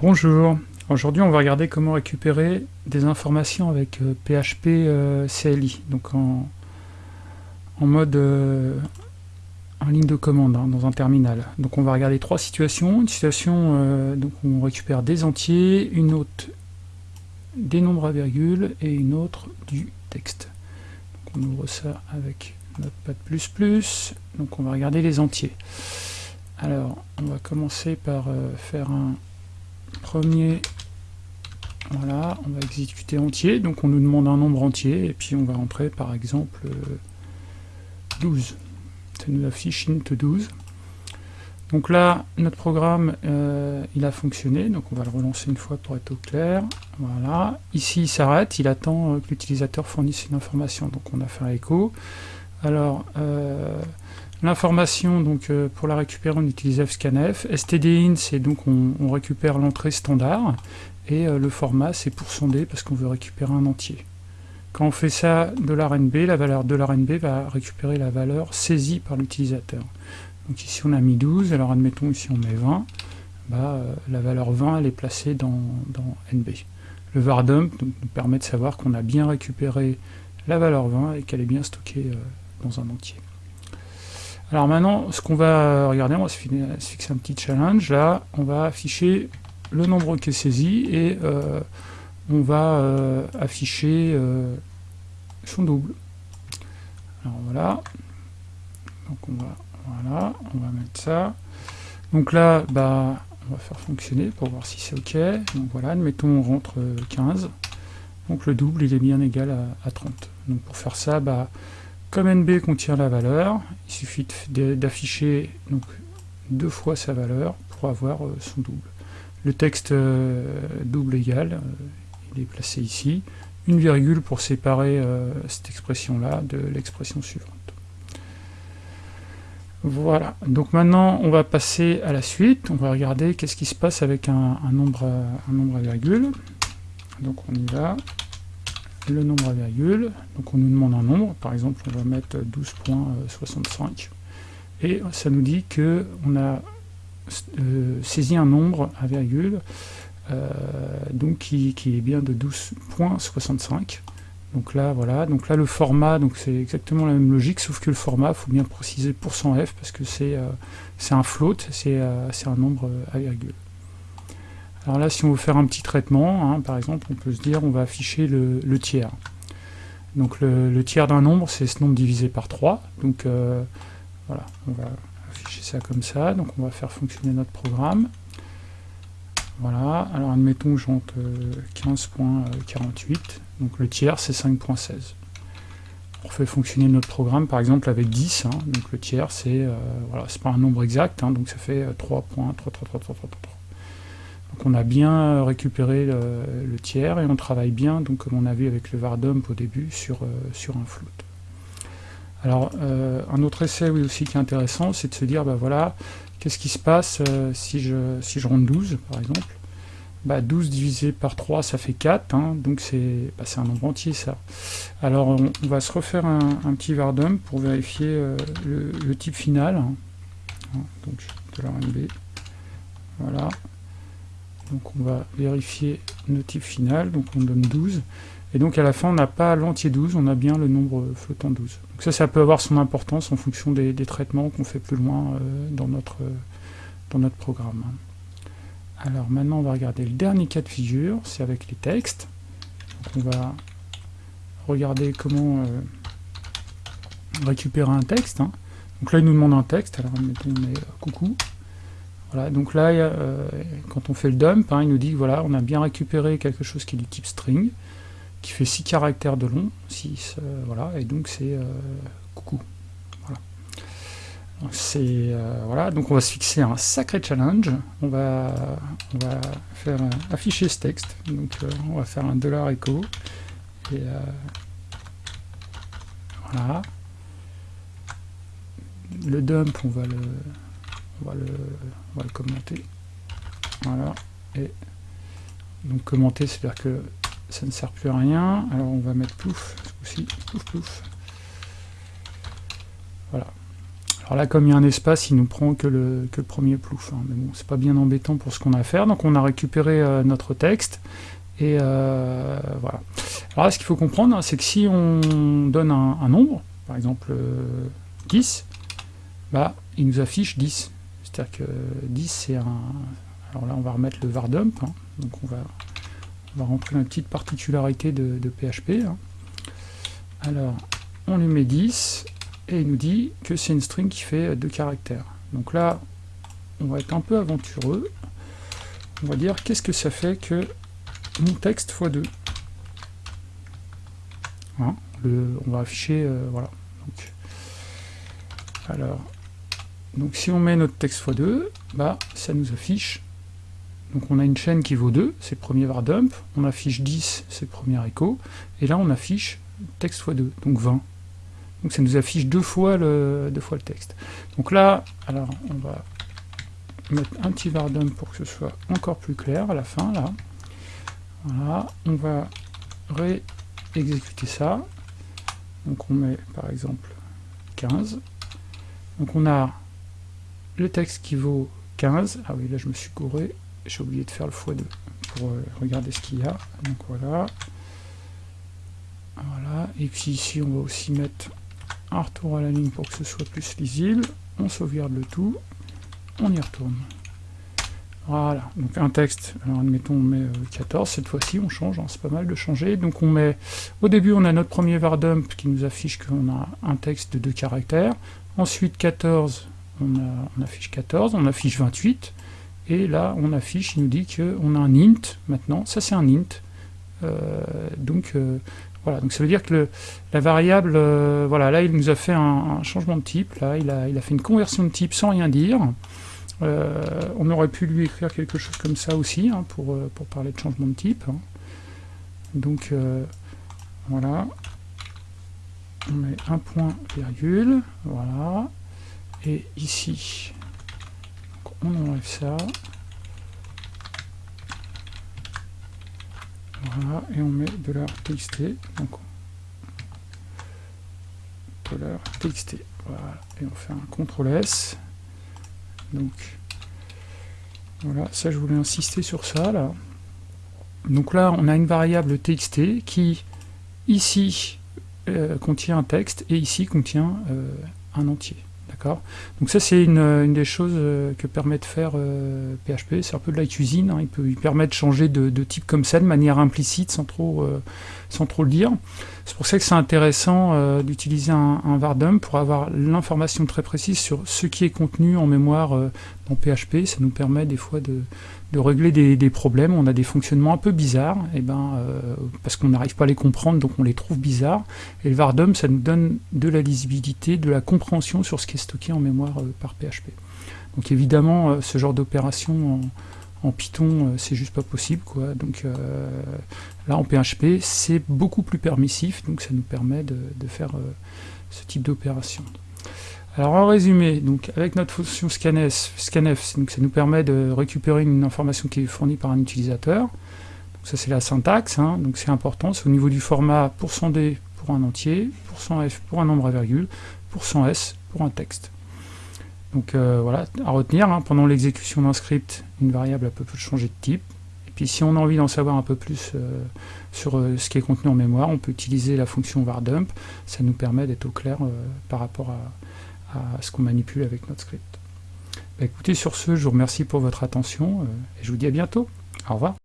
Bonjour, aujourd'hui on va regarder comment récupérer des informations avec PHP euh, CLI, donc en, mode euh, en ligne de commande, hein, dans un terminal. Donc on va regarder trois situations, une situation euh, donc où on récupère des entiers, une autre des nombres à virgule et une autre du texte. Donc on ouvre ça avec Notepad++, donc on va regarder les entiers. Alors on va commencer par faire un premier, voilà, on va exécuter entier, donc on nous demande un nombre entier, et puis on va entrer par exemple 12. Euh, Ça nous affiche int 12. Donc là, notre programme, euh, il a fonctionné, donc on va le relancer une fois pour être au clair. Voilà. Ici, il s'arrête, il attend euh, que l'utilisateur fournisse une information. Donc on a fait un écho. Alors, L'information, donc euh, pour la récupérer, on utilise fscanf. stdin, c'est donc on, récupère l'entrée standard. Et euh, le format, c'est pour sonder parce qu'on veut récupérer un entier. Quand on fait ça, $nb, la valeur $nb va récupérer la valeur saisie par l'utilisateur. Donc ici on a mis 12, alors admettons ici on met 20, bah, euh, la valeur 20 elle est placée dans, nb. Le vardump donc, nous permet de savoir qu'on a bien récupéré la valeur 20 et qu'elle est bien stockée dans un entier. Alors maintenant, ce qu'on va regarder, on va se fixer un petit challenge. Là, on va afficher le nombre qui est saisi et euh, on va euh, afficher euh, son double. Alors voilà. Donc on va, voilà, on va mettre ça. Donc là, bah, on va faire fonctionner pour voir si c'est OK. Donc voilà, admettons on rentre 15. Donc le double, il est bien égal à, à 30. Donc pour faire ça, bah, comme NB contient la valeur, il suffit d'afficher deux fois sa valeur pour avoir euh, son double. Le texte euh, double égal, euh, il est placé ici. Une virgule pour séparer cette expression-là de l'expression suivante. Voilà, donc maintenant on va passer à la suite, on va regarder qu'est-ce qui se passe avec un, nombre, un nombre à virgule. Donc on y va, le nombre à virgule, donc on nous demande un nombre, par exemple on va mettre 12.65, et ça nous dit que on a euh, saisi un nombre à virgule, euh, donc qui, est bien de 12.65. Donc là, voilà, donc là le format, donc c'est exactement la même logique, sauf que le format, il faut bien préciser %f, parce que c'est euh, un float, c'est un nombre à virgule. Alors là, si on veut faire un petit traitement, hein, par exemple, on peut se dire on va afficher le, tiers. Donc le, tiers d'un nombre, c'est ce nombre divisé par 3. Donc euh, voilà, on va afficher ça comme ça. Donc on va faire fonctionner notre programme. Voilà, alors admettons que j'entre 15.48. Donc le tiers, c'est 5.16. On fait fonctionner notre programme, par exemple, avec 10. Hein. donc le tiers, c'est euh, voilà, pas un nombre exact, hein. donc ça fait 3.33333. Donc on a bien récupéré le, tiers et on travaille bien, donc comme on a vu avec le vardump au début, sur, euh, sur un float. Alors euh, un autre essai oui, aussi qui est intéressant, c'est de se dire, bah voilà, qu'est-ce qui se passe euh, si, je, si je rentre 12 par exemple? Bah, 12 divisé par 3 ça fait 4, hein, donc bah, c'est un nombre entier ça. Alors on, va se refaire un, petit vardump pour vérifier le, type final. Hein. Donc de la RNB. Voilà. Donc on va vérifier type final, donc on donne 12. Et donc à la fin, on n'a pas l'entier 12, on a bien le nombre flottant 12. Donc ça, ça peut avoir son importance en fonction des, traitements qu'on fait plus loin euh, dans, notre, dans notre programme. Alors maintenant, on va regarder le dernier cas de figure, c'est avec les textes. Donc on va regarder comment euh, récupérer un texte. Hein. Donc là, il nous demande un texte, alors mettons, on met euh, coucou. Voilà, donc là, euh, quand on fait le dump, hein, il nous dit voilà, on a bien récupéré quelque chose qui est du type string, qui fait 6 caractères de long, 6, euh, voilà, et donc c'est euh, coucou. Voilà. Donc, voilà, donc on va se fixer un sacré challenge, on va, on va faire afficher ce texte, donc on va faire un dollar echo, et voilà. Le dump, on va le on va le, commenter. Voilà. Et donc commenter, c'est-à-dire que ça ne sert plus à rien. Alors on va mettre plouf, aussi, plouf, plouf. Voilà. Alors là, comme il y a un espace, il nous prend que le, que le premier plouf. Hein. Mais bon, c'est pas bien embêtant pour ce qu'on a à faire. Donc on a récupéré euh, notre texte. Et euh, voilà. Alors là, ce qu'il faut comprendre, hein, c'est que si on donne un, nombre, par exemple 10, bah, il nous affiche 10. C'est-à-dire que 10, c'est un... Alors là, on va remettre le var dump. Hein. Donc on va, on va rentrer une petite particularité de, PHP. Alors, on lui met 10, et il nous dit que c'est une string qui fait deux caractères. Donc là, on va être un peu aventureux. On va dire qu'est-ce que ça fait que mon texte x2. Hein, on va afficher, euh, voilà. Donc, alors, donc si on met notre texte x2, bah, ça nous affiche. Donc on a une chaîne qui vaut 2, c'est le premier var dump. On affiche 10, c'est le premier écho. Et là, on affiche texte x2, donc 20. Donc ça nous affiche deux fois le, texte. Donc là, alors on va mettre un petit var dump pour que ce soit encore plus clair à la fin, là. Voilà, on va réexécuter ça. Donc on met par exemple 15. Donc on a le texte qui vaut 15. Ah oui, là je me suis couré. J'ai oublié de faire le x2 pour euh, regarder ce qu'il y a. Donc voilà. Voilà. Et puis ici on va aussi mettre un retour à la ligne pour que ce soit plus lisible, on sauvegarde le tout, on y retourne. Voilà, donc un texte, alors admettons on met 14, euh, cette fois-ci on change, hein, c'est pas mal de changer, donc on met, au début on a notre premier var dump qui nous affiche qu'on a un texte de deux caractères, ensuite 14, on, affiche 14, on affiche 28, et là on affiche, il nous dit qu'on a un int maintenant, ça c'est un int, euh, donc euh, voilà, donc ça veut dire que la variable, euh, voilà, là il nous a fait un, changement de type, là il a, fait une conversion de type sans rien dire. On aurait pu lui écrire quelque chose comme ça aussi, hein, pour, pour, parler de changement de type. Hein. Donc voilà, on met un point virgule, voilà, et ici, on enlève ça. Voilà, et on met $txt, donc $txt, voilà, et on fait un CTRL S. Donc, voilà, ça je voulais insister sur ça, là. Donc là, on a une variable txt qui, ici, euh, contient un texte, et ici contient euh, un entier. Donc ça c'est une, des choses euh, que permet de faire PHP, euh, c'est un peu de la cuisine, hein. il, peut, permet de changer de, type comme ça, de manière implicite, sans trop, euh, sans trop le dire. C'est pour ça que c'est intéressant d'utiliser un, un, vardump pour avoir l'information très précise sur ce qui est contenu en mémoire dans PHP, ça nous permet des fois de, régler des, problèmes, on a des fonctionnements un peu bizarres, et eh ben, euh, parce qu'on n'arrive pas à les comprendre, donc on les trouve bizarres, et le vardum, ça nous donne de la lisibilité, de la compréhension sur ce qui est stocké en mémoire euh, par PHP. Donc évidemment, euh, ce genre d'opération Python, c'est juste pas possible, quoi. donc là en PHP, c'est beaucoup plus permissif, donc ça nous permet de, faire ce type d'opération. Alors en résumé, donc avec notre fonction scanf, scanf ça nous permet de récupérer une information qui est fournie par un utilisateur. Donc ça c'est la syntaxe, hein. donc c'est important, c'est au niveau du format %d pour un entier, %f pour un nombre à virgule, %s pour un texte. Donc euh, voilà, à retenir, hein, pendant l'exécution d'un script, une variable peut changer de type. Et puis si on a envie d'en savoir un peu plus euh, sur euh, ce qui est contenu en mémoire, on peut utiliser la fonction vardump, ça nous permet d'être au clair par rapport à, ce qu'on manipule avec notre script. Bah, écoutez, sur ce, je vous remercie pour votre attention et je vous dis à bientôt. Au revoir.